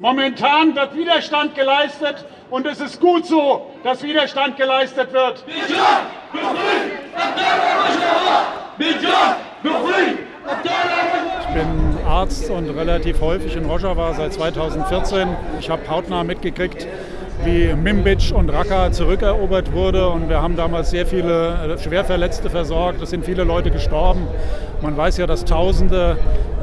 Momentan wird Widerstand geleistet und es ist gut so, dass Widerstand geleistet wird. Ich bin Arzt und relativ häufig in Rojava seit 2014. Ich habe hautnah mitgekriegt, wie Mimbic und Raqqa zurückerobert wurde. Und wir haben damals sehr viele Schwerverletzte versorgt. Es sind viele Leute gestorben. Man weiß ja, dass Tausende äh,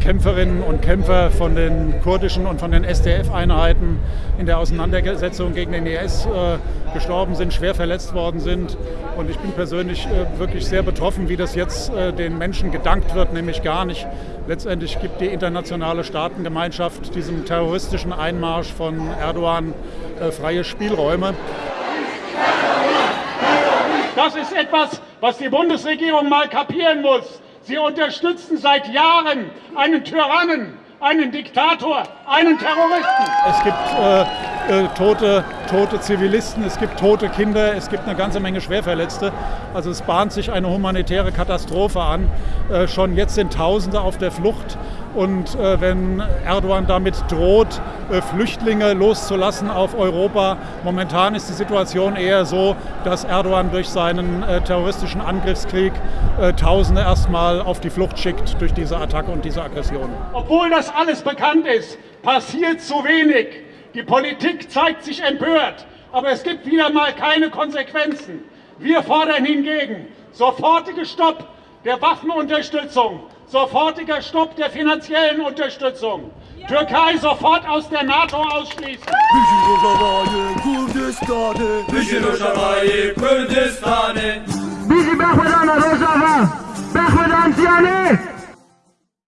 Kämpferinnen und Kämpfer von den kurdischen und von den SDF-Einheiten in der Auseinandersetzung gegen den IS äh, gestorben sind, schwer verletzt worden sind. Und ich bin persönlich äh, wirklich sehr betroffen, wie das jetzt äh, den Menschen gedankt wird, nämlich gar nicht. Letztendlich gibt die internationale Staatengemeinschaft diesem terroristischen Einmarsch von Erdogan äh, freie Spielräume. Das ist etwas, was die Bundesregierung mal kapieren muss. Sie unterstützen seit Jahren einen Tyrannen, einen Diktator, einen Terroristen. Es gibt äh, äh, tote, tote Zivilisten, es gibt tote Kinder, es gibt eine ganze Menge Schwerverletzte. Also es bahnt sich eine humanitäre Katastrophe an. Äh, schon jetzt sind Tausende auf der Flucht. Und äh, wenn Erdogan damit droht, äh, Flüchtlinge loszulassen auf Europa, momentan ist die Situation eher so, dass Erdogan durch seinen äh, terroristischen Angriffskrieg äh, Tausende erstmal auf die Flucht schickt durch diese Attacke und diese Aggression. Obwohl das alles bekannt ist, passiert zu wenig. Die Politik zeigt sich empört, aber es gibt wieder mal keine Konsequenzen. Wir fordern hingegen sofortige Stopp der Waffenunterstützung, sofortiger Stopp der finanziellen Unterstützung. Türkei sofort aus der NATO ausschließen. Bahvedan